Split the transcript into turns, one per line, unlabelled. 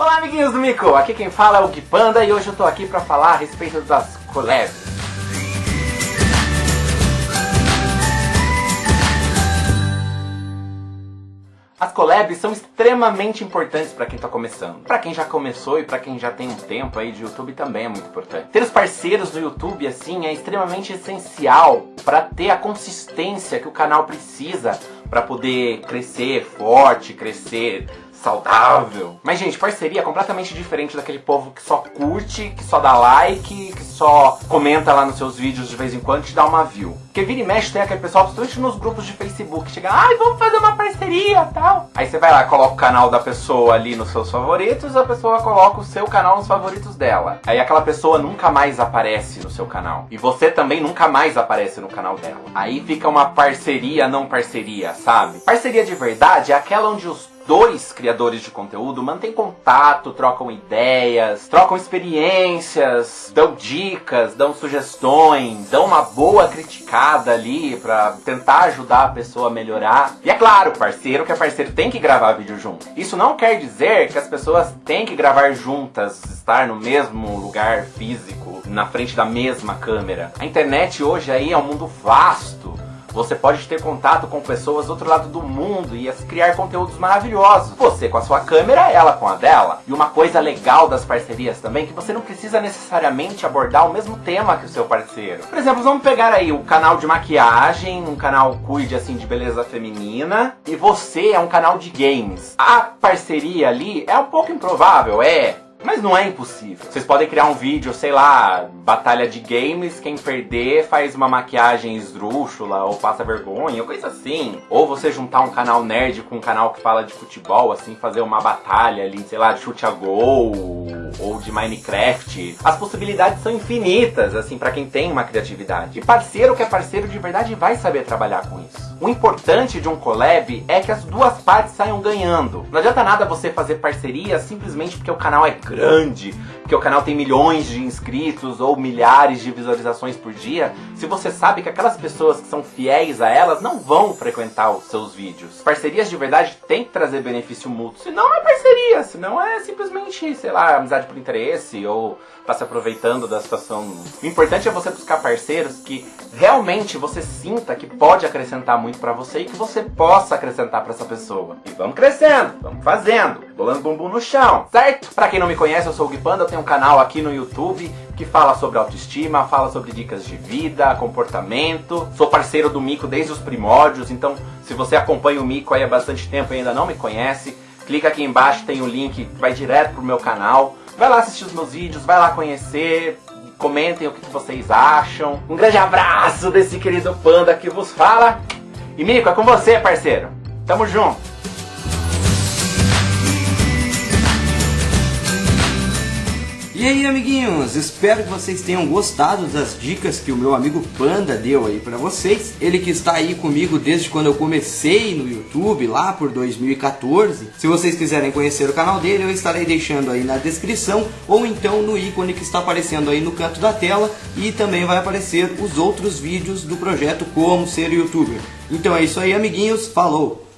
Olá, amiguinhos do Mico! Aqui quem fala é o Gui Panda e hoje eu tô aqui pra falar a respeito das collabs. As collabs são extremamente importantes para quem está começando. Para quem já começou e para quem já tem um tempo aí de YouTube também é muito importante. Ter os parceiros no YouTube assim é extremamente essencial para ter a consistência que o canal precisa para poder crescer forte, crescer saudável. Mas, gente, parceria é completamente diferente daquele povo que só curte, que só dá like, que só comenta lá nos seus vídeos de vez em quando e te dá uma view. Porque vira e mexe tem aquele pessoal, principalmente nos grupos de Facebook, chega, ai, vamos fazer uma parceria tal. Aí você vai lá, coloca o canal da pessoa ali nos seus favoritos, a pessoa coloca o seu canal nos favoritos dela. Aí aquela pessoa nunca mais aparece no seu canal. E você também nunca mais aparece no canal dela. Aí fica uma parceria, não parceria, sabe? Parceria de verdade é aquela onde os dois criadores de conteúdo mantêm contato, trocam ideias, trocam experiências, dão dicas, dão sugestões, dão uma boa criticada ali pra tentar ajudar a pessoa a melhorar. E é claro, parceiro que é parceiro tem que gravar vídeo junto. Isso não quer dizer que as pessoas têm que gravar juntas, estar no mesmo lugar físico, na frente da mesma câmera. A internet hoje aí é um mundo vasto você pode ter contato com pessoas do outro lado do mundo e criar conteúdos maravilhosos. Você com a sua câmera, ela com a dela. E uma coisa legal das parcerias também é que você não precisa necessariamente abordar o mesmo tema que o seu parceiro. Por exemplo, vamos pegar aí o canal de maquiagem, um canal cuide assim de beleza feminina, e você é um canal de games. A parceria ali é um pouco improvável, é. Mas não é impossível. Vocês podem criar um vídeo, sei lá, batalha de games, quem perder faz uma maquiagem esdrúxula ou passa vergonha, coisa assim. Ou você juntar um canal nerd com um canal que fala de futebol, assim, fazer uma batalha ali, sei lá, de chute a gol ou de Minecraft. As possibilidades são infinitas, assim, para quem tem uma criatividade. E parceiro que é parceiro de verdade vai saber trabalhar com isso. O importante de um collab é que as duas partes saiam ganhando. Não adianta nada você fazer parceria simplesmente porque o canal é grande, porque o canal tem milhões de inscritos ou milhares de visualizações por dia, se você sabe que aquelas pessoas que são fiéis a elas não vão frequentar os seus vídeos. Parcerias de verdade têm que trazer benefício mútuo, senão é parceria, senão é simplesmente, sei lá, amizade por interesse ou tá se aproveitando da situação. O importante é você buscar parceiros que realmente você sinta que pode acrescentar muito para você e que você possa acrescentar para essa pessoa. E vamos crescendo, vamos fazendo, bolando bumbum no chão, certo? Para quem não me conhece, eu sou o Gui Panda, eu tenho um canal aqui no YouTube que fala sobre autoestima, fala sobre dicas de vida, comportamento. Sou parceiro do Mico desde os primórdios, então se você acompanha o Mico aí há bastante tempo e ainda não me conhece, clica aqui embaixo, tem o um link que vai direto pro meu canal. Vai lá assistir os meus vídeos, vai lá conhecer, comentem o que vocês acham. Um grande abraço desse querido panda que vos fala. E Mico, é com você, parceiro. Tamo junto.
E aí, amiguinhos, espero que vocês tenham gostado das dicas que o meu amigo Panda deu aí para vocês. Ele que está aí comigo desde quando eu comecei no YouTube, lá por 2014. Se vocês quiserem conhecer o canal dele, eu estarei deixando aí na descrição ou então no ícone que está aparecendo aí no canto da tela e também vai aparecer os outros vídeos do projeto Como Ser Youtuber. Então é isso aí, amiguinhos, falou!